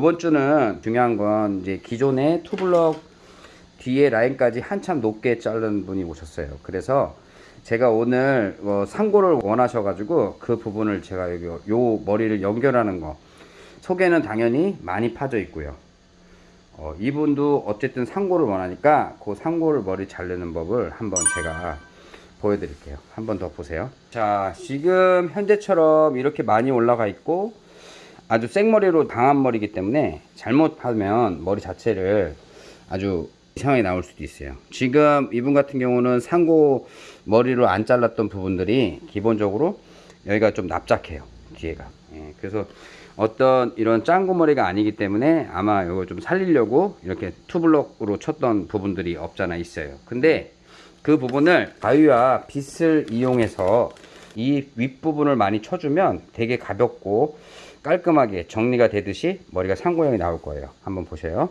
요번 주는 중요한 건 이제 기존의 투블럭 뒤에 라인까지 한참 높게 자른 분이 오셨어요. 그래서 제가 오늘 어, 상고를 원하셔 가지고 그 부분을 제가 여기 요 머리를 연결하는 거 속에는 당연히 많이 파져 있고요. 어, 이분도 어쨌든 상고를 원하니까 그 상고를 머리 자르는 법을 한번 제가 보여드릴게요. 한번 더 보세요. 자, 지금 현재처럼 이렇게 많이 올라가 있고 아주 생머리로 당한 머리이기 때문에 잘못하면 머리 자체를 아주 이상하게 나올 수도 있어요. 지금 이분 같은 경우는 상고 머리로 안 잘랐던 부분들이 기본적으로 여기가 좀 납작해요. 뒤에가. 예, 그래서 어떤 이런 짱구 머리가 아니기 때문에 아마 이거 좀 살리려고 이렇게 투블럭으로 쳤던 부분들이 없잖아 있어요. 근데 그 부분을 가위와 빗을 이용해서 이 윗부분을 많이 쳐주면 되게 가볍고 깔끔하게 정리가 되듯이 머리가 상고형이 나올 거예요. 한번 보세요.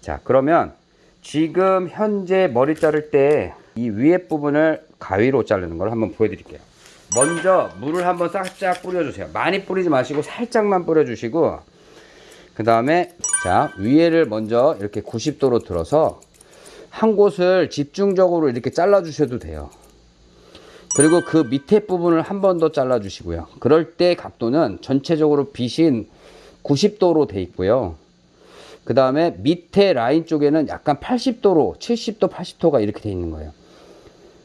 자, 그러면 지금 현재 머리 자를 때 이 위에 부분을 가위로 자르는 걸 한번 보여드릴게요. 먼저 물을 한번 싹싹 뿌려주세요. 많이 뿌리지 마시고 살짝만 뿌려주시고 그 다음에 자 위에를 먼저 이렇게 90도로 들어서 한 곳을 집중적으로 이렇게 잘라 주셔도 돼요. 그리고 그 밑에 부분을 한 번 더 잘라 주시고요. 그럴 때 각도는 전체적으로 빗인 90도로 돼 있고요. 그 다음에 밑에 라인 쪽에는 약간 80도로 70도 80도가 이렇게 돼 있는 거예요.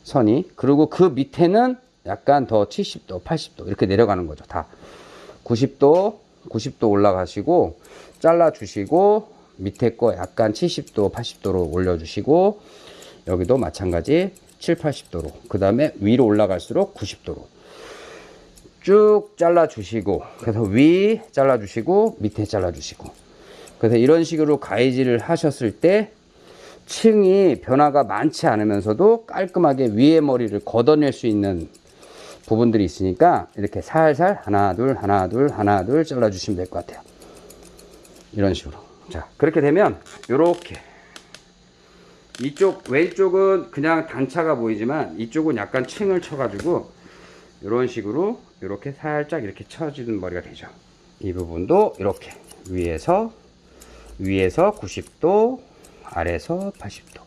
선이. 그리고 그 밑에는 약간 더 70도 80도 이렇게 내려가는 거죠. 다 90도 90도 올라가시고 잘라 주시고 밑에 거 약간 70도 80도로 올려 주시고 여기도 마찬가지 7, 80도로 그 다음에 위로 올라갈수록 90도로 쭉 잘라 주시고 그래서 위 잘라 주시고 밑에 잘라 주시고. 그래서 이런 식으로 가위질을 하셨을 때 층이 변화가 많지 않으면서도 깔끔하게 위에 머리를 걷어낼 수 있는 부분들이 있으니까 이렇게 살살 하나 둘 하나 둘 하나 둘 잘라 주시면 될 것 같아요. 이런 식으로. 자 그렇게 되면 요렇게 이쪽 왼쪽은 그냥 단차가 보이지만 이쪽은 약간 층을 쳐 가지고 이런 식으로 이렇게 살짝 이렇게 쳐지는 머리가 되죠. 이 부분도 이렇게 위에서 위에서 90도 아래에서 80도.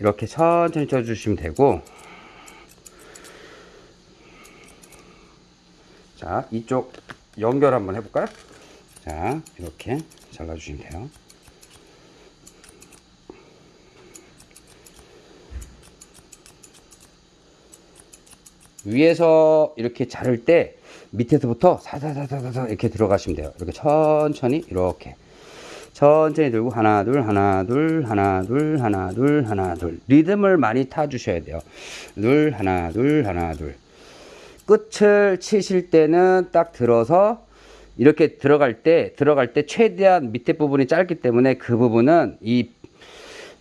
이렇게 천천히 쳐 주시면 되고. 자 이쪽 연결 한번 해볼까요? 자 이렇게 잘라 주시면 돼요 위에서 이렇게 자를 때 밑에서부터 사사사사사 이렇게 들어가시면 돼요. 이렇게 천천히 이렇게. 천천히 들고 하나 둘 하나 둘 하나 둘 하나 둘 하나 둘. 리듬을 많이 타 주셔야 돼요. 둘 하나 둘 하나 둘. 끝을 치실 때는 딱 들어서 이렇게 들어갈 때 들어갈 때 최대한 밑에 부분이 짧기 때문에 그 부분은 이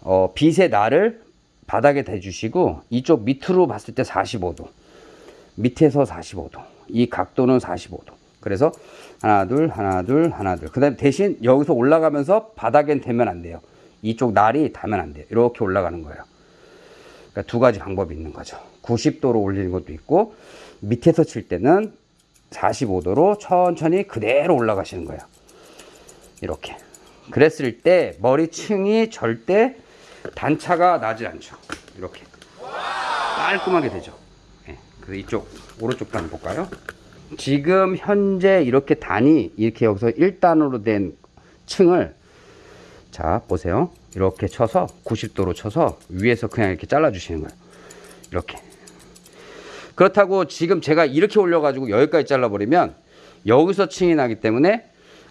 어, 빛의 날을 바닥에 대주시고 이쪽 밑으로 봤을 때 45도 밑에서 45도 이 각도는 45도. 그래서 하나 둘 하나 둘 하나 둘. 그 다음 대신 여기서 올라가면서 바닥엔 대면 안 돼요. 이쪽 날이 닿으면 안 돼요. 이렇게 올라가는 거예요. 그러니까 두 가지 방법이 있는 거죠. 90도로 올리는 것도 있고 밑에서 칠 때는 45도로 천천히 그대로 올라가시는 거예요. 이렇게. 그랬을 때 머리층이 절대 단차가 나지 않죠. 이렇게. 깔끔하게 되죠. 예, 그래서 이쪽 오른쪽도 한번 볼까요? 지금 현재 이렇게 단이 이렇게 여기서 1단으로 된 층을 자 보세요. 이렇게 쳐서 90도로 쳐서 위에서 그냥 이렇게 잘라 주시는 거예요. 이렇게. 그렇다고 지금 제가 이렇게 올려 가지고 여기까지 잘라 버리면 여기서 층이 나기 때문에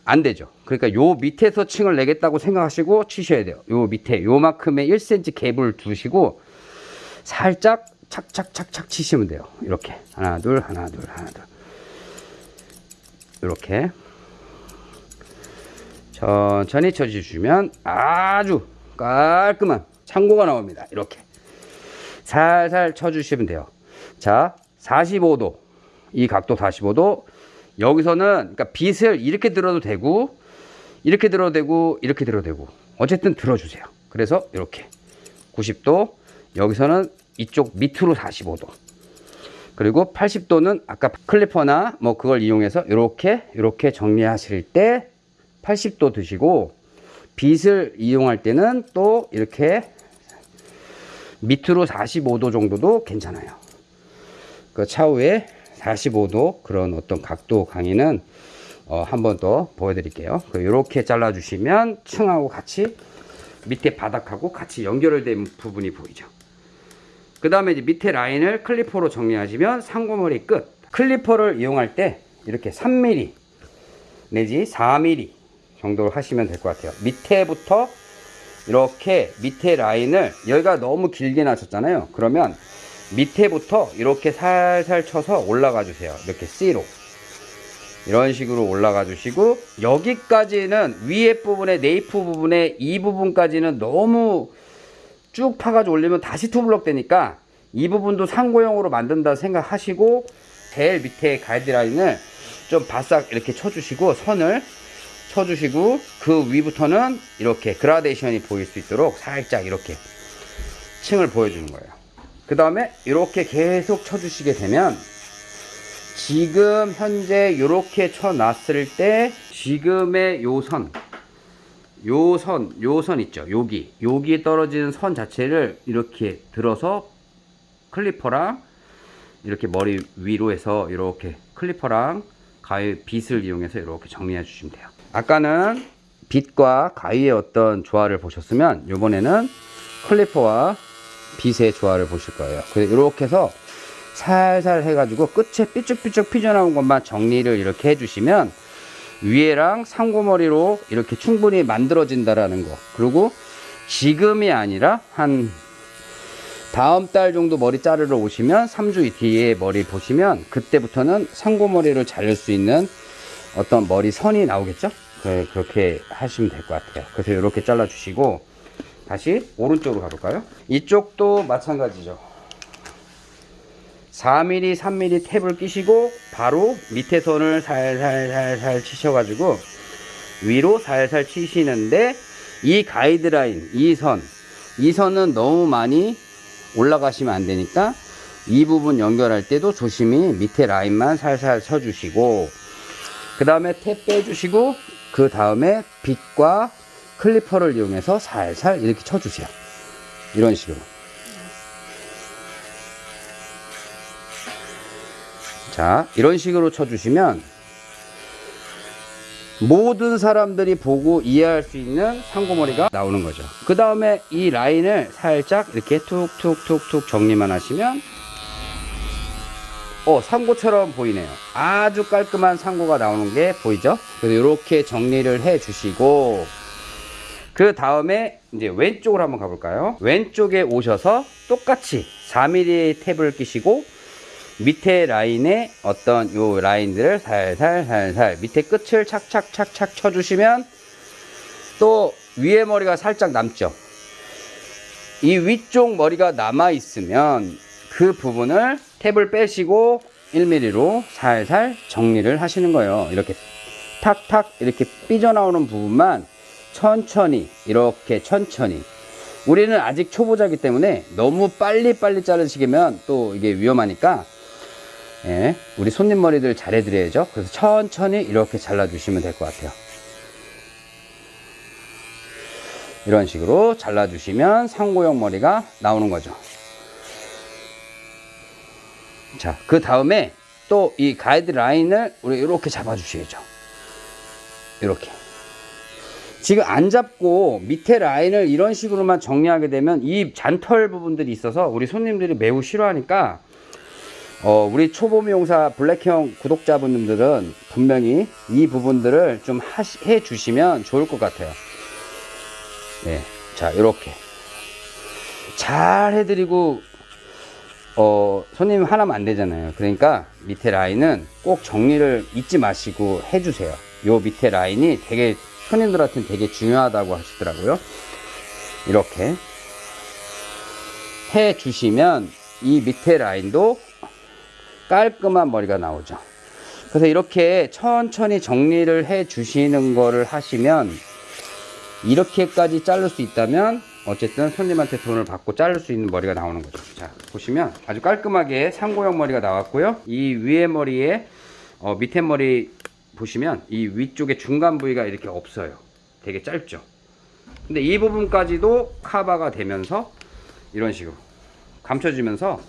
안 되죠. 그러니까 요 밑에서 층을 내겠다고 생각하시고 치셔야 돼요. 요 밑에 요만큼의 1cm 갭을 두시고 살짝 착착착착 치시면 돼요. 이렇게. 하나 둘 하나 둘 하나 둘. 이렇게. 천천히 쳐주시면 아주 깔끔한 창고가 나옵니다. 이렇게. 살살 쳐주시면 돼요. 자 45도. 이 각도 45도. 여기서는 그러니까 빗을 이렇게 들어도 되고 이렇게 들어도 되고 이렇게 들어도 되고. 어쨌든 들어주세요. 그래서 이렇게. 90도. 여기서는 이쪽 밑으로 45도 그리고 80도는 아까 클리퍼나 뭐 그걸 이용해서 이렇게 이렇게 정리하실 때 80도 드시고 빗을 이용할 때는 또 이렇게 밑으로 45도 정도도 괜찮아요. 그 차후에 45도 그런 어떤 각도 강의는 어, 한 번 더 보여드릴게요. 이렇게 잘라주시면 층하고 같이 밑에 바닥하고 같이 연결된 부분이 보이죠. 그 다음에 이제 밑에 라인을 clipper로 정리하시면 상고머리 끝. clipper를 이용할 때 이렇게 3mm 내지 4mm 정도로 하시면 될 것 같아요. 밑에부터 이렇게 밑에 라인을 여기가 너무 길게 나셨잖아요. 그러면 밑에부터 이렇게 살살 쳐서 올라가 주세요. 이렇게 C로. 이런 식으로 올라가 주시고 여기까지는 위에 부분에 nape 부분에 이 부분까지는 너무 쭉 파가지고 올리면 다시 투블럭 되니까 이 부분도 상고형으로 만든다 생각하시고 제일 밑에 가이드라인을 좀 바싹 이렇게 쳐주시고 선을 쳐주시고 그 위부터는 이렇게 그라데이션이 보일 수 있도록 살짝 이렇게 층을 보여주는 거예요. 그 다음에 이렇게 계속 쳐주시게 되면 지금 현재 이렇게 쳐놨을 때 지금의 요 선, 요 선, 요 선 있죠. 여기, 여기에 떨어지는 선 자체를 이렇게 들어서 clipper랑 이렇게 머리 위로 해서 이렇게 clipper랑 가위 빗을 이용해서 이렇게 정리해 주시면 돼요. 아까는 빗과 가위의 어떤 조화를 보셨으면 이번에는 clipper와 빗의 조화를 보실 거예요. 그래서 이렇게 해서 살살 해가지고 끝에 삐쭉삐쭉 피져나온 것만 정리를 이렇게 해주시면 위에랑 상고머리로 이렇게 충분히 만들어진다라는 거. 그리고 지금이 아니라 한 다음 달 정도 머리 자르러 오시면 3주 뒤에 머리 보시면 그때부터는 상고머리를 자를 수 있는 어떤 머리 선이 나오겠죠? 네, 그렇게 하시면 될 것 같아요. 그래서 이렇게 잘라 주시고 다시 오른쪽으로 가볼까요? 이쪽도 마찬가지죠. 4mm, 3mm 탭을 끼시고 바로 밑에 선을 살살살살 치셔가지고 위로 살살 치시는데 이 가이드라인, 이 선, 이 선은 너무 많이 올라가시면 안 되니까 이 부분 연결할 때도 조심히 밑에 라인만 살살 쳐주시고 그 다음에 탭 빼주시고 그 다음에 빗과 클리퍼를 이용해서 살살 이렇게 쳐주세요. 이런 식으로. 자, 이런 식으로 쳐주시면 모든 사람들이 보고 이해할 수 있는 상고머리가 나오는 거죠. 그 다음에 이 라인을 살짝 이렇게 툭툭툭툭 정리만 하시면 어, 상고처럼 보이네요. 아주 깔끔한 상고가 나오는 게 보이죠? 그래서 이렇게 정리를 해 주시고 그 다음에 이제 왼쪽으로 한번 가볼까요? 왼쪽에 오셔서 똑같이 4mm 탭을 끼시고 밑에 라인에 어떤 요 라인들을 살살 살살 밑에 끝을 착착착착 쳐주시면 또 위에 머리가 살짝 남죠. 이 위쪽 머리가 남아 있으면 그 부분을 탭을 빼시고 1mm로 살살 정리를 하시는 거예요. 이렇게 탁탁 이렇게 삐져나오는 부분만 천천히 이렇게 천천히 우리는 아직 초보자이기 때문에 너무 빨리빨리 자르시면 또 이게 위험하니까 예, 우리 손님 머리들 잘 해드려야죠. 그래서 천천히 이렇게 잘라 주시면 될 것 같아요. 이런 식으로 잘라 주시면 상고형 머리가 나오는 거죠. 자, 그 다음에 또 이 가이드 라인을 우리 이렇게 잡아 주셔야죠. 이렇게. 지금 안 잡고 밑에 라인을 이런 식으로만 정리하게 되면 이 잔털 부분들이 있어서 우리 손님들이 매우 싫어하니까 어, 우리 초보 미용사 블랙형 구독자분들은 분명히 이 부분들을 좀 하시, 해 주시면 좋을 것 같아요. 네. 자, 이렇게. 잘 해드리고, 어, 손님 하나면 안 되잖아요. 그러니까 밑에 라인은 꼭 정리를 잊지 마시고 해주세요. 요 밑에 라인이 되게, 손님들한테는 되게 중요하다고 하시더라고요. 이렇게 해 주시면 이 밑에 라인도 깔끔한 머리가 나오죠. 그래서 이렇게 천천히 정리를 해 주시는 거를 하시면 이렇게까지 자를 수 있다면 어쨌든 손님한테 돈을 받고 자를 수 있는 머리가 나오는 거죠. 자, 보시면 아주 깔끔하게 상고형 머리가 나왔고요. 이 위에 머리에 어, 밑에 머리 보시면 이 위쪽에 중간 부위가 이렇게 없어요. 되게 짧죠. 근데 이 부분까지도 카바가 되면서 이런 식으로 감춰지면서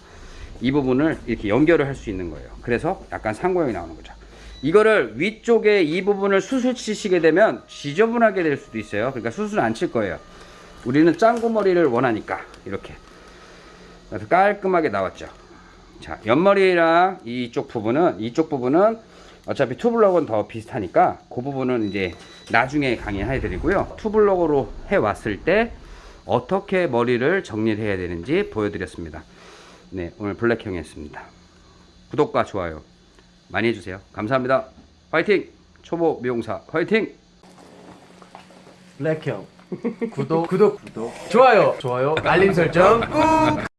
이 부분을 이렇게 연결을 할 수 있는 거예요. 그래서 약간 상고형이 나오는 거죠. 이거를 위쪽에 이 부분을 수술 치시게 되면 지저분하게 될 수도 있어요. 그러니까 수술 안 칠 거예요. 우리는 짱구 머리를 원하니까 이렇게 그래서 깔끔하게 나왔죠. 자, 옆머리랑 이쪽 부분은 이쪽 부분은 어차피 투블럭은 더 비슷하니까 그 부분은 이제 나중에 강의해 드리고요. 투블럭으로 해 왔을 때 어떻게 머리를 정리를 해야 되는지 보여드렸습니다. 네, 오늘 블랙형이었습니다. 구독과 좋아요 많이 해주세요. 감사합니다. 화이팅! 초보 미용사 화이팅! 블랙형 구독 구독 구독 좋아요 좋아요 알림 설정 꾹